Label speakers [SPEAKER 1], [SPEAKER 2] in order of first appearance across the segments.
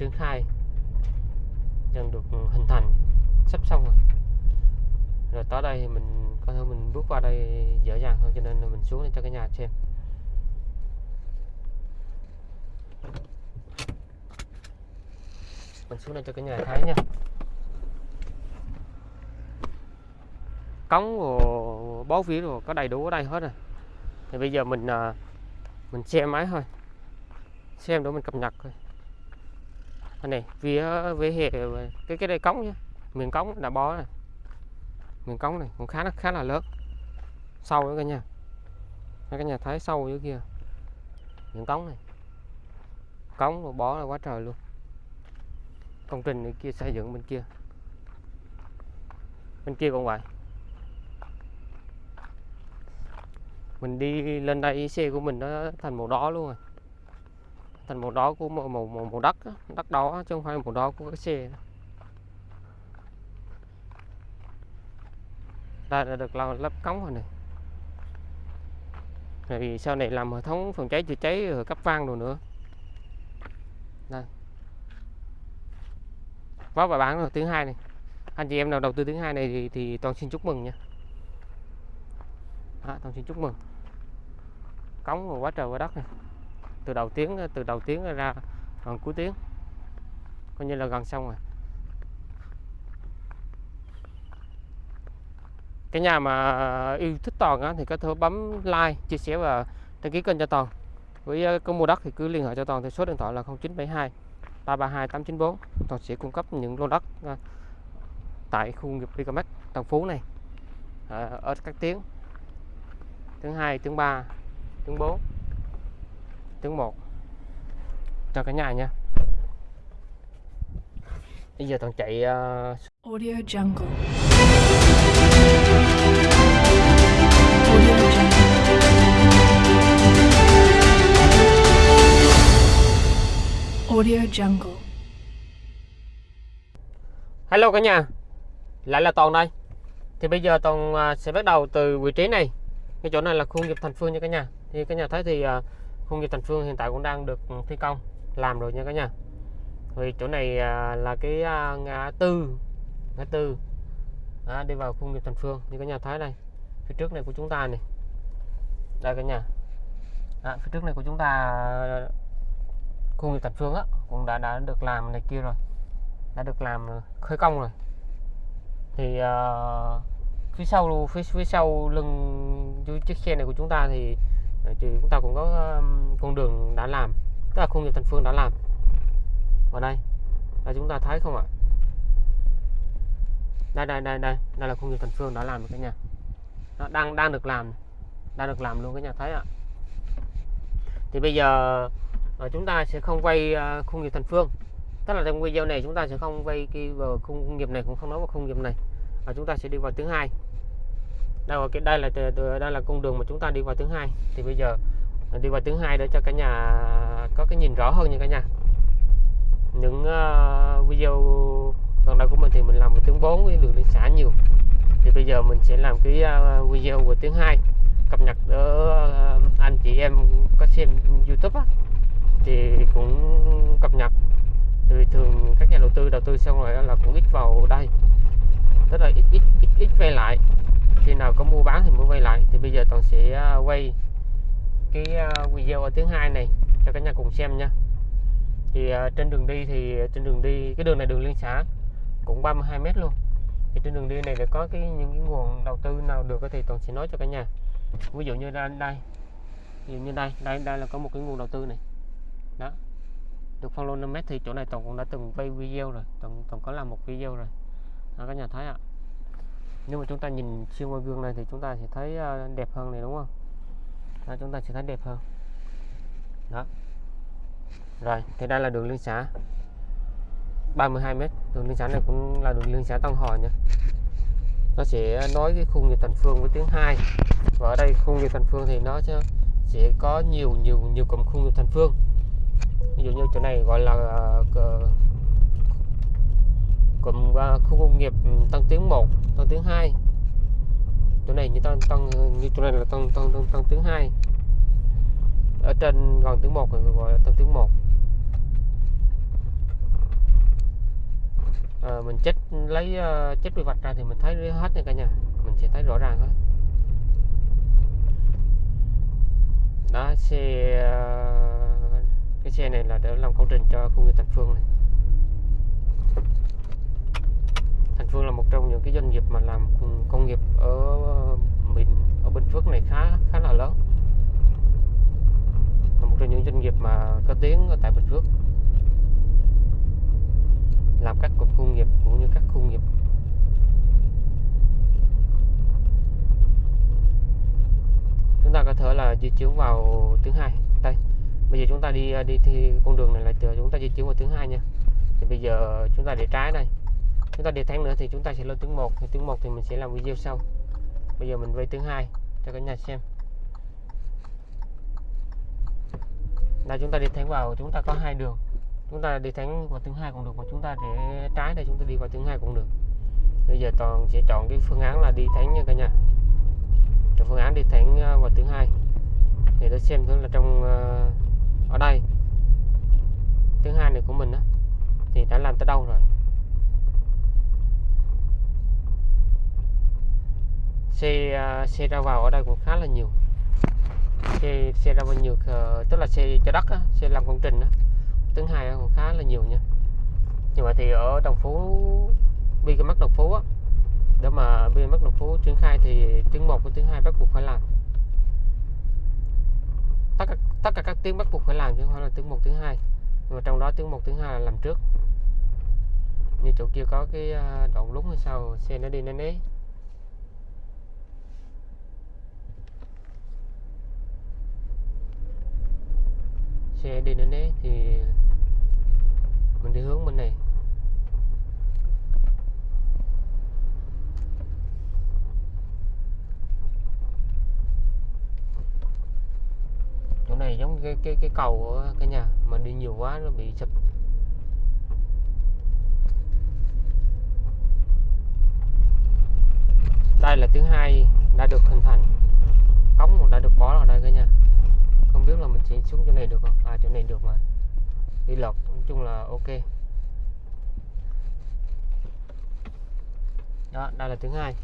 [SPEAKER 1] tuyến 2 dần được ừ, hình thành, sắp xong rồi. Rồi tới đây thì mình có thể mình bước qua đây dễ dàng hơn, cho nên là mình xuống để cho cái nhà xem. Mình xuống đây cho cái nhà thấy nha. Cống rồi bó vía rồi, có đầy đủ ở đây hết rồi. Thì bây giờ mình à, mình xem máy thôi. Xem để mình cập nhật thôi này vía với hệ, cái cái đây cống nhé miền cống đã bó này miền cống này cũng khá là khá là lớn. Sâu nữa cả nhà. Cả nhà thấy sâu dưới kia. Miền cống này. Cống rồi bó là quá trời luôn. Công trình này kia xây dựng bên kia. Bên kia cũng vậy. Mình đi lên đây, xe của mình nó thành màu đỏ luôn rồi thành màu đỏ của màu màu màu, màu đất đó. đất đỏ chứ không phải màu đỏ của cái xe. Đây đã được lắp cống rồi này. Vì sau này làm hệ thống phòng cháy chữa cháy ở cấp vang rồi nữa. Đây có và bán rồi thứ hai này. Anh chị em nào đầu tư thứ hai này thì, thì toàn xin chúc mừng nha. À, toàn xin chúc mừng. Cống rồi quá trời quá đất này từ đầu tiếng từ đầu tiếng ra gần cuối tiếng. Coi như là gần xong rồi. Cái nhà mà yêu thích toàn á, thì có thể bấm like chia sẻ và đăng ký kênh cho toàn. Với ờ, có mua đất thì cứ liên hệ cho toàn theo số điện thoại là 0972 332 894 toàn sẽ cung cấp những lô đất à, tại khu nghiệp Vicomex Tân Phú này. À, ở các tiếng. Tiếng 2 tiếng 3 tiếng 4 tiếng 1 cho cả nhà nha. Bây giờ toàn chạy uh...
[SPEAKER 2] Audio Jungle. Audio Jungle. Audio Jungle.
[SPEAKER 1] Hello cả nhà. Lại là Toàn đây. Thì bây giờ Toàn à, sẽ bắt đầu từ vị trí này. Cái chỗ này là khu nghiệp Thành Phương nha cả nhà. Thì cả nhà thấy thì à, khung nghiệp Thành Phương hiện tại cũng đang được thi công Làm rồi nha cả nhà. Vì chỗ này à, là cái à, ngã tư Ngã tư à, Đi vào khung nghiệp Thành Phương. Như cả nhà thấy đây Phía trước này của chúng ta này. Đây cả nhà. À, Phía trước này của chúng ta khung nghiệp Thành Phương á cũng đã đã được làm này kia rồi. Đã được làm khởi công rồi. Thì uh, phía sau phía phía sau lưng chiếc xe này của chúng ta thì thì chúng ta cũng có con đường đã làm tức là khu nghiệp thành phương đã làm ở đây. Là chúng ta thấy không ạ? Đây đây đây đây đây là khu nghiệp thành phương đã làm cả nhà. Nó đang đang được làm đang được làm luôn cả nhà thấy ạ? Thì bây giờ ờ, chúng ta sẽ không quay ờ, uh, khu nghiệp thành phương. Tức là trong video này chúng ta sẽ không vay cái vào khu công nghiệp này cũng không nói vào khu công nghiệp này. Và chúng ta sẽ đi vào thứ hai đây là cái đây là đây là con đường mà chúng ta đi vào thứ hai. Thì bây giờ đi vào thứ hai để cho cả nhà có cái nhìn rõ hơn nha cả nhà. Những uh, video gần đây của mình thì mình làm về tiếng 4 với đường liên xã nhiều. Thì bây giờ mình sẽ làm cái uh, video về tiếng hai cập nhật ở uh, anh chị em có xem YouTube á, thì cũng cập nhật. Thì thường các nhà đầu tư đầu tư xong rồi là cũng ít vào đây. Rất là ít ít ít ít về lại khi nào có mua bán thì mới vay lại. Thì bây giờ toàn sẽ à, quay cái à, video ở thứ hai này cho cả nhà cùng xem nha. Thì à, trên đường đi thì trên đường đi cái đường này đường liên xã cũng 32 mét luôn. Thì trên đường đi này để có cái những cái nguồn đầu tư nào được thì toàn sẽ nói cho cả nhà. Ví dụ như đây đây. Ví dụ như đây đây đây là có một cái nguồn đầu tư này. Đó. Được follow 5 mét thì chỗ này toàn cũng đã từng quay video rồi. Toàn, toàn có làm một video rồi. Đó, các nhà thấy ạ nhưng mà chúng ta nhìn xuyên qua gương này thì chúng ta sẽ thấy à, đẹp hơn này đúng không? Đó, chúng ta sẽ thấy đẹp hơn. Đó. Rồi thì đây là đường liên xã 32 mét. Đường liên xã này cũng là đường liên xã Tân hòa nha. Nó sẽ nói cái khung về thành phương với tiếng hai. Và ở đây khung về thành phương thì nó sẽ, sẽ có nhiều nhiều nhiều cụm khung về thành phương. Ví dụ như chỗ này gọi là uh, cụm uh, khu công nghiệp Tân Tiến 1, tầng thứ hai. Chỗ này như tầng tầng như chỗ này là tầng tầng tầng, tầng thứ hai. Ở trên gần thứ một người gọi là tầng thứ một. À, mình chết lấy ờ, uh, chết quy vạch ra thì mình thấy hết nha cả nhà. Mình sẽ thấy rõ ràng hết. Đó xe uh, cái xe này là để làm công trình cho khu nghiệp Thành Phương này Thành Phương là một trong những cái doanh nghiệp mà làm công- nghiệp ở ờ, Bình ở Bình Phước này khá khá là lớn. Là một trong những doanh nghiệp mà có tiếng ở tại Bình Phước. Làm các cụm công nghiệp cũng như các khu nghiệp. Chúng ta có thể là di chuyển vào thứ hai. Đây, bây giờ chúng ta đi đi thì con đường này là từ chúng ta di chuyển vào thứ hai nha. Thì bây giờ chúng ta để trái này chúng ta đi tháng nữa thì chúng ta sẽ lên tướng 1 thì tướng 1 thì mình sẽ làm video sau. Bây giờ mình vây tướng 2 cho cả nhà xem. Là chúng ta đi thắng vào chúng ta có hai đường. Chúng ta đi thắng vào tướng 2 cũng được mà chúng ta để trái đây chúng ta đi vào tướng 2 cũng được. Bây giờ toàn sẽ chọn cái phương án là đi thắng nha cả nhà. Cái phương án đi thắng à, vào tướng 2 thì để xem thử là trong à, ở đây. Tướng 2 này của mình đó, thì đã làm tới đâu rồi? Xe à, xe ra vào ở đây cũng khá là nhiều. Xe xe ra vào nhiều ờ, tức là xe cho đất á, xe làm công trình á. Tiếng hai cũng khá là nhiều nha. Nhưng mà thì ở đồng phú bi cái mắt đồng phú á để mà bi mắt đồng phú triển khai thì tiếng một với tiếng hai bắt buộc phải làm. Tất cả tất cả các tiếng bắt buộc phải làm chứ không phải là tiếng một, tiếng hai. nhưng mà trong đó tiếng một, tiếng hai là làm trước. Như chỗ kia có cái à, đoạn lúng hay sao xe nó đi nó né. Xe đi đến đấy thì mình đi hướng bên này. Chỗ này giống cái cái cái cầu của cái nhà, mà đi nhiều quá nó bị sập. Đây là thứ hai đã được hình thành. Cống cũng đã được bó vào đây cả nhà không biết là mình sẽ xuống chỗ này được không? À chỗ này được mà. Đi lọc nói chung là ok. Đó, đây là thứ hai.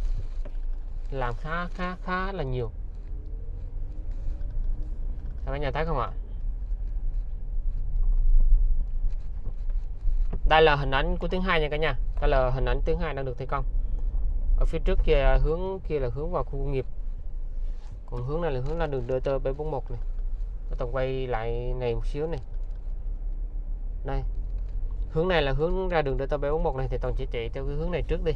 [SPEAKER 1] Làm khá khá khá là nhiều. Các bạn nhà thấy không ạ? Đây là hình ảnh của tiếng hai nha cả nhà. Đây là hình ảnh tiếng hai đang được thi công. Ở phía trước kia, hướng kia là hướng vào khu công nghiệp. Còn hướng này là hướng ra đường DT 741 này. Tôi tổng quay lại này một xíu này. Đây. Hướng này là hướng ra đường DT 741 này thì toàn sẽ chạy theo cái hướng này trước đi.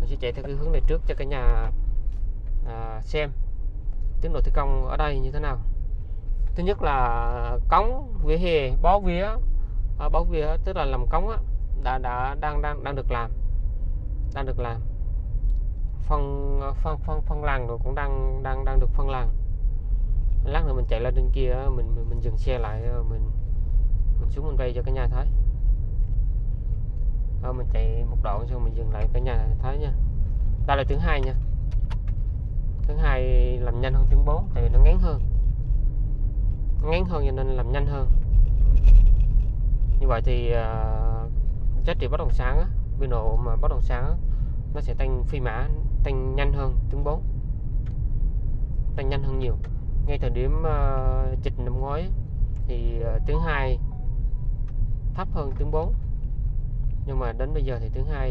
[SPEAKER 1] Mình sẽ chạy theo cái hướng này trước cho cả nhà à, xem tiến độ thi công ở đây như thế nào. Thứ nhất là cống vỉa hè bó vía à, bó vía tức là làm cống á, đã đã đang đang đang được làm đang được làm. Phân phân phân phân làng rồi cũng đang đang đang được phân làng lát nữa mình chạy lên trên kia á, mình mình, mình dừng xe lại mình mình xuống mình quay cho cả nhà thấy đó, mình chạy một đoạn xong mình dừng lại cả nhà thấy nha. Đây là thứ hai nha. Thứ hai làm nhanh hơn thứ 4 tại vì nó ngắn hơn. Ngắn hơn cho nên làm nhanh hơn. Như vậy thì uh, giá trị bất động sản á, biên độ mà bất động sản á, nó sẽ tăng phi mã tăng nhanh hơn thứ 4 tăng nhanh hơn nhiều ngay thời điểm uh, dịch năm ngoái thì uh, tiếng 2 thấp hơn tiếng 4 nhưng mà đến bây giờ thì tiếng hai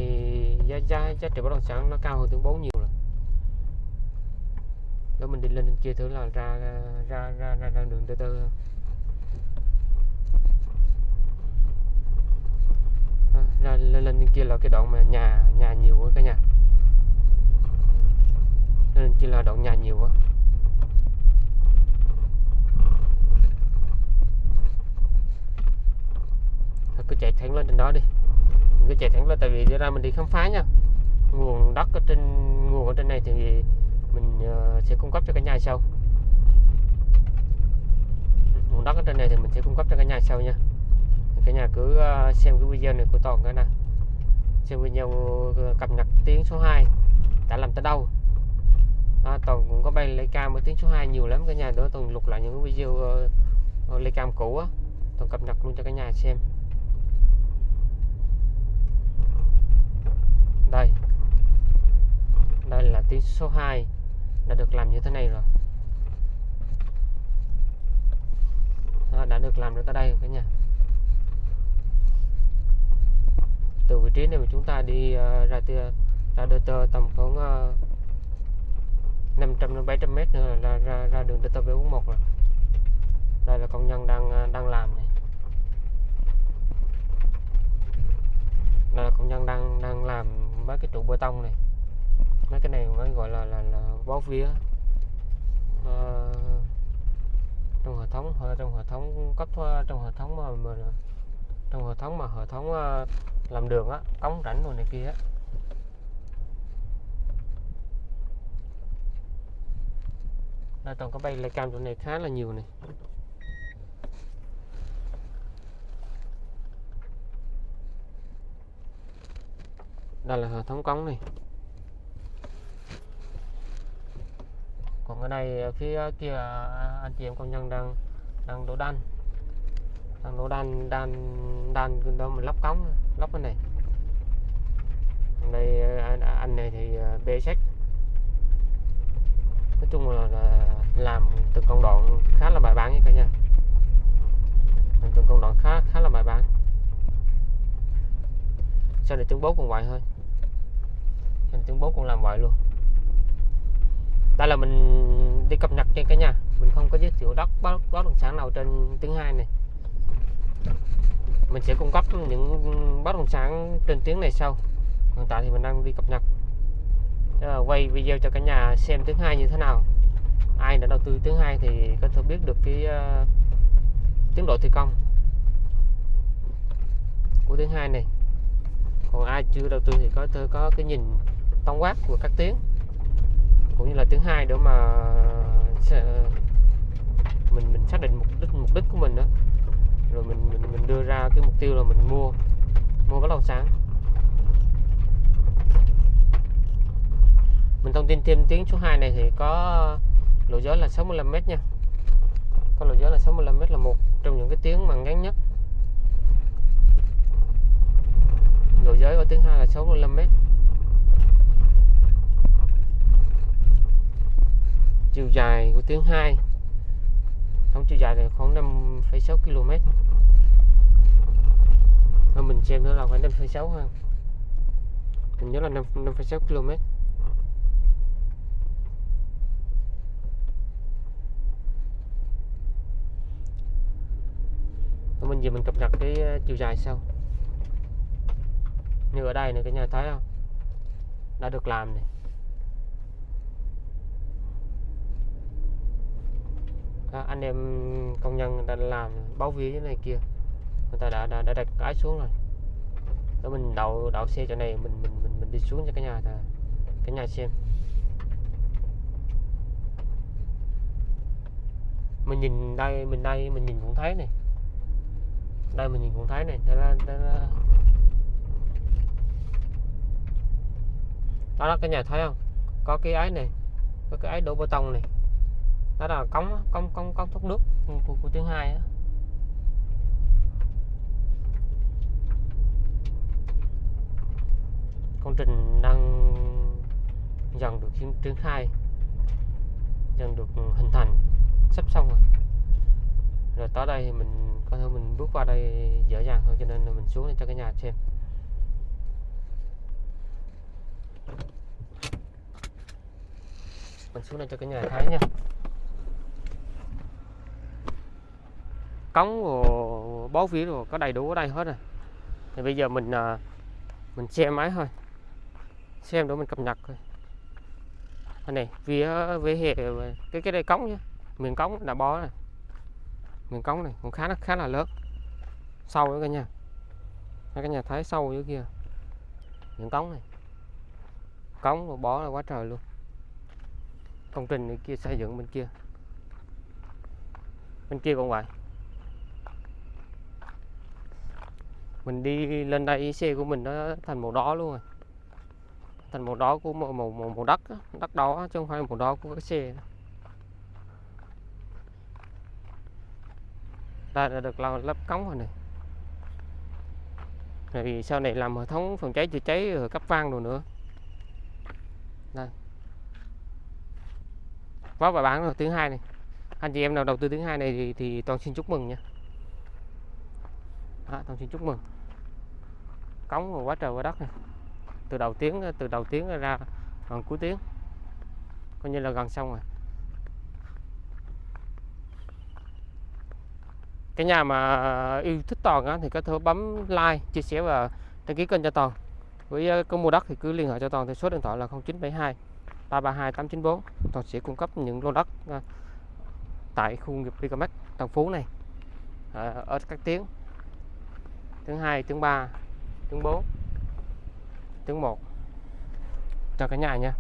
[SPEAKER 1] giá giá giá trị bất động sản nó cao hơn tiếng 4 nhiều rồi. Đó mình đi lên trên kia thử là ra ra ra ra, ra đường từ từ ra lên lên kia là cái đoạn mà nhà nhà nhiều quá cả nhà. Lên kia là đoạn nhà nhiều quá Thôi cứ chạy thẳng lên trên đó đi. Mình cứ chạy thẳng lên tại vì ra mình đi khám phá nha. Nguồn đất ở trên nguồn ở trên này thì mình ờ, sẽ cung cấp cho cả nhà sau. Nguồn đất ở trên này thì mình sẽ cung cấp cho cả nhà sau nha. Cả nhà cứ ờ, xem cái video này của toàn cái nè xem video ờ, cập nhật tiếng số 2 đã làm tới đâu. À, toàn cũng có bay lấy cam ở tiếng số 2 nhiều lắm cả nhà nữa toàn lục lại những cái video uh, lấy cam cũ á. Toàn cập nhật luôn cho cả nhà xem đây đây số 2 đã được làm như thế này rồi. Đó, đã được làm được tới đây rồi cả nhà. Từ vị trí này mà chúng ta đi uh, ra từ ra đôi tơ tầm khoảng ờ, uh, 500 đến 700 mét nữa là ra ra, đường đôi tơ B41 rồi. Đây là công nhân đang ờ, đang làm này. Đây là công nhân đang đang làm mấy cái trụ bê tông này mấy cái này mới gọi là là, là bó vía. À, trong hệ thống ờ, trong hệ thống cấp ờ, trong hệ thống mà, mà trong hệ thống mà hệ thống làm đường á cống rãnh rồi này kia á. Đây toàn có bay lại cam chỗ này khá là nhiều này. Đây là hệ thống cống này. Còn cái này ờ, phía kia anh chị em công nhân đang đang đổ đan. Đang đổ đan đan đan đó mình lắp cống lắp cái này. Còn đây ờ, anh, anh này thì ờ, bê sách nói chung là, là làm từng công đoạn khá là bài bản nha cả nhà. Làm từng công đoạn khá khá là bài bản. Sau này tiếng bố còn vậy thôi. Sau này tiếng bố cũng làm vậy luôn đây là mình đi cập nhật trên cả nhà. Mình không có giới thiệu đất bất bất động sản nào trên tiếng hai này. Mình sẽ cung cấp những bất động sản trên tiếng này sau. Hiện tại thì mình đang đi cập nhật. Là quay video cho cả nhà xem tiếng hai như thế nào. Ai đã đầu tư tiếng hai thì có thể biết được cái uh, tiến độ thi công của tiếng hai này. Còn ai chưa đầu tư thì có thể có cái nhìn tổng quát của các tiếng cũng như là thứ hai nữa mà mình mình xác định mục đích mục đích của mình đó rồi mình mình mình đưa ra cái mục tiêu là mình mua mua bất động sản. Mình thông tin thêm tiếng số 2 này thì có lộ giới là 65 m nha. Có lộ giới là 65 m là một trong những cái tiếng mà ngắn nhất. Lộ giới ở tiếng 2 là 65 chiều dài của tuyến 2 tổng chiều dài là khoảng 5,6 km Thôi mình xem nữa là khoảng 5,6 ha. Mình nhớ là 5,6 km Rồi mình giờ mình cập nhật cái ờ, chiều dài sau. Như ở đây này cả nhà thấy không? Đã được làm này. Các anh em công nhân người ta làm báo vía như này kia người ta đã đã, đã đặt cái xuống rồi. Đó mình đậu đậu xe chỗ này mình mình mình mình đi xuống cho cả nhà là cả nhà xem. Mình nhìn đây mình đây mình nhìn cũng thấy này. Đây mình nhìn cũng thấy này đây là, đây là... đó là cái nhà thấy không? Có cái ấy này có cái ấy đổ bê tông này đó là cống cống cống cống thoát nước của, của, của hai đó. công trình đang dần được triển, khai dần được hình thành sắp xong rồi. Rồi tới đây thì mình có thể mình bước qua đây dễ dàng hơn cho nên là mình xuống để cho cái nhà xem. Mình xuống đây cho cái nhà thấy nha. Cống rồi bó vía rồi có đầy đủ ở đây hết rồi. Thì bây giờ mình à, mình xem máy thôi. Xem để mình cập nhật thôi anh này vía về hệ cái cái đây cống nhá. Miền cống đã bó này miền cống này cũng khá là khá là lớn. Sâu nữa cả nhà. Các cả nhà thấy sâu dưới kia. Miền cống này. Cống và bó là quá trời luôn. Công trình này kia, xây dựng bên kia. Bên kia cũng vậy. Mình đi lên đây xe của mình nó thành màu đỏ luôn rồi. Thành màu đỏ của màu màu màu, màu đất đất đỏ chứ không phải màu đỏ của cái xe đây đã được lắp lắp cống rồi này. Tại vì sau này làm hệ thống phòng cháy chữa cháy cấp vang rồi nữa. Đây. Quá và bán rồi tiếng hai này. Anh chị em nào đầu tư tiếng hai này thì, thì toàn xin chúc mừng nha. À, toàn xin chúc mừng cống rồi quá trời quá đất này. Từ đầu tiếng từ đầu tiếng ra gần cuối tiếng. Coi như là gần xong rồi. Cái nhà mà yêu thích toàn á, thì có thể bấm like chia sẻ và đăng ký kênh cho toàn. Với công có mua đất thì cứ liên hệ cho toàn theo số điện thoại là 0972 332 894 toàn sẽ cung cấp những lô đất ờ, tại khu nghiệp Vicomex Tân Phú này. Ờ, ở các tiếng. Tiếng 2 tiếng 3 tiếng 4 tiếng 1 cho cả nhà nha.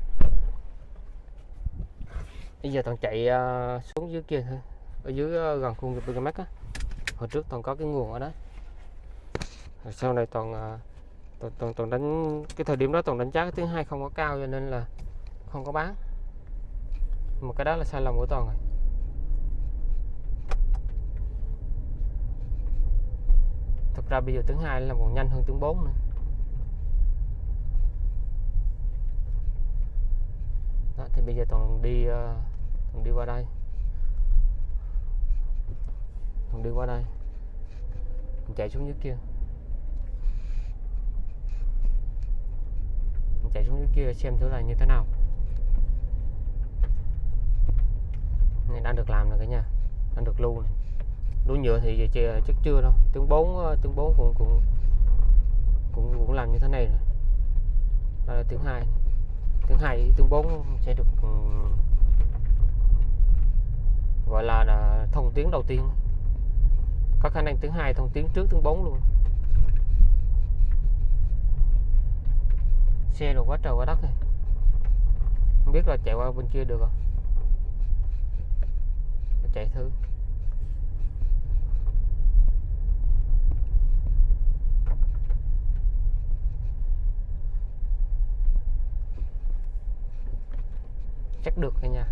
[SPEAKER 1] Bây giờ toàn chạy ờ, xuống dưới kia thôi ở dưới ờ, gần khu công nghiệp Vicomex á. Hồi trước toàn có cái nguồn ở đó. Rồi sau này toàn ờ, toàn, toàn, toàn đánh cái thời điểm đó toàn đánh giá cái thứ hai không có cao cho nên là không có bán. Một cái đó là sai lầm của toàn rồi. Ra bây giờ tiếng hai là còn nhanh hơn tiếng 4 nữa. Đó, thì bây giờ toàn đi ờ, toàn đi qua đây. Toàn đi qua đây. Mình chạy xuống dưới kia. Mình chạy xuống dưới kia xem thử là như thế nào. Này đang được làm rồi cả nhà. Đang được lưu này đuôi nhựa thì chưa- chắc chưa đâu. Tướng bốn ờ, tướng bốn cũng cũng cũng cũng làm như thế này rồi. Đó là tướng hai. Tướng hai tướng bốn sẽ được ừ, gọi là, là thông tiếng đầu tiên. Có khả năng tiếng hai thông tiếng trước tiếng bốn luôn. Xe rồi quá trời quá đất này không biết là chạy qua bên kia được không? Chạy thử. Chắc được cả nha.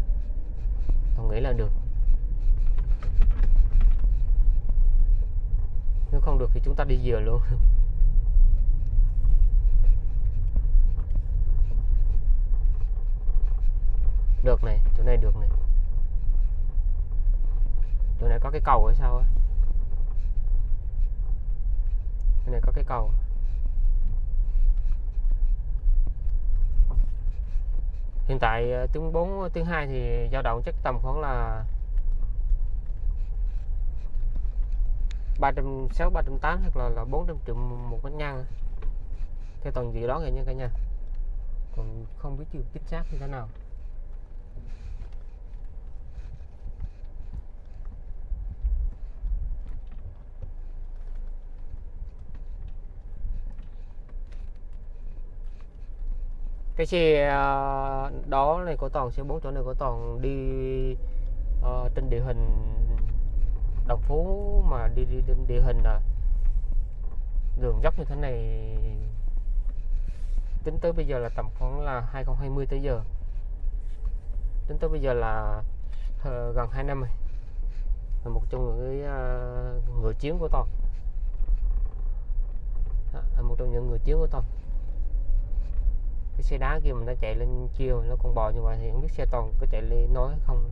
[SPEAKER 1] Tôi nghĩ là được. Nếu không được thì chúng ta đi dừa luôn. Được này, chỗ này được này. Chỗ này có cái cầu hay sao á? Chỗ này có cái cầu. Hiện tại ờ, tiếng 4 tiếng 2 thì dao động chắc tầm khoảng là 360 380 hoặc là là 400 triệu một bánh nhăn theo toàn dự đoán vậy nha cả nhà còn không biết chưa chính xác như thế nào. Cái xe ờ, đó này của toàn xe bốn chỗ này của toàn đi uh, trên địa hình đồng phú mà đi đi trên địa hình à. Đường dốc như thế này tính tới bây giờ là tầm khoảng là 2020 tới giờ. Tính tới bây giờ là uh, gần 2 năm rồi. Là một trong những cái người chiến của toàn. À, là một trong những người chiến của toàn cái xe đá kia mình nó chạy lên chiều nó còn bò như vậy thì không biết xe toàn có chạy lên nói không.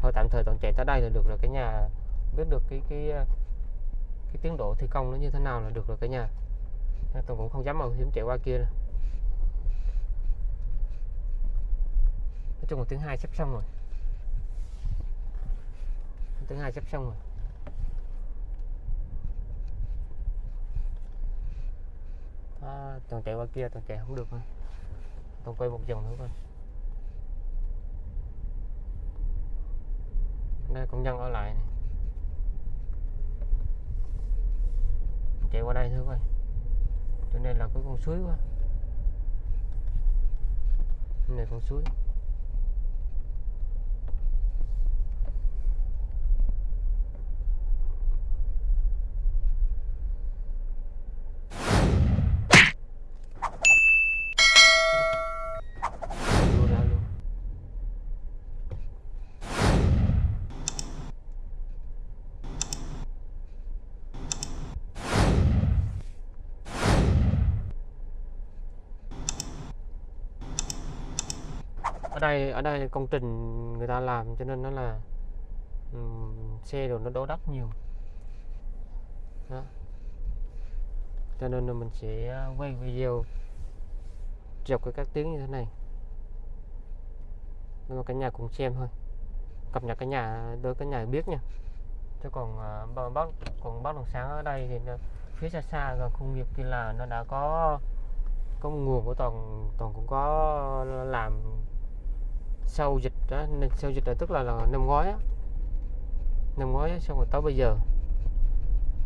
[SPEAKER 1] Thôi tạm thời toàn chạy tới đây là được rồi cái nhà. Biết được cái cái cái tiến độ thi công nó như thế nào là được rồi cả nhà. Toàn cũng không dám mạo hiểm chạy qua kia nữa. nói chung là tiếng hai sắp xong rồi. Tiếng hai sắp xong rồi. À, toàn chạy qua kia toàn chạy không được thôi con quay một vòng nữa coi. Đây công nhân ở lại này. Chạy qua đây thôi, coi. Chỗ này là cái con suối quá. Này con suối Vô ra luôn ở đây ở đây công trình người ta làm cho nên nó là um, xe rồi nó đổ đất nhiều. Đó. cho nên là mình sẽ quay video dọc cái các tiếng như thế này. Nhưng mà cả nhà cùng xem thôi. Cập nhật cả nhà đôi cả nhà biết nha. Chứ còn à, uh, bắt còn bắt đồng sáng ở đây thì nó, phía xa xa gần khu công nghiệp kia là nó đã có có nguồn của toàn toàn cũng có làm sau dịch đó nên sau dịch là tức là, là năm ngoái á. Năm ngoái đó, xong rồi tới bây giờ.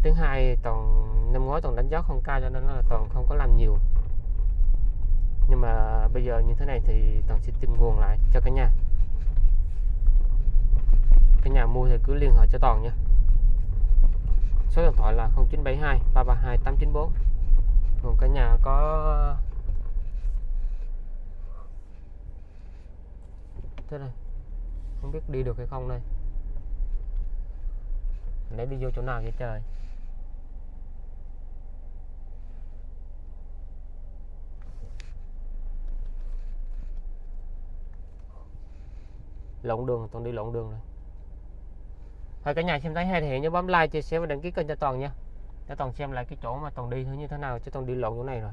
[SPEAKER 1] Thứ hai toàn năm ngoái toàn đánh giá không cao cho nên là toàn không có làm nhiều. Nhưng mà bây giờ như thế này thì toàn sẽ tìm nguồn lại cho cả nhà. Cả nhà mua thì cứ liên hệ cho toàn nha. Số điện thoại là 0972 332 894 còn cả nhà có thế này. Không biết đi được hay không đây. Nãy đi vô chỗ nào vậy trời? Lộn đường toàn đi lộn đường rồi. Thôi cả nhà xem thấy hay thì nhớ bấm like chia sẻ và đăng ký kênh cho toàn nha. Để toàn xem lại cái chỗ mà toàn đi như thế nào chứ toàn đi lộn chỗ này rồi.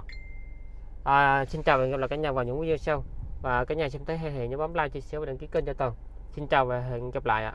[SPEAKER 1] À, xin chào và hẹn gặp lại cả nhà vào những video sau và cả nhà xem thấy hay thì nhớ bấm like, chia sẻ và đăng ký kênh cho toàn xin chào và hẹn gặp lại ạ.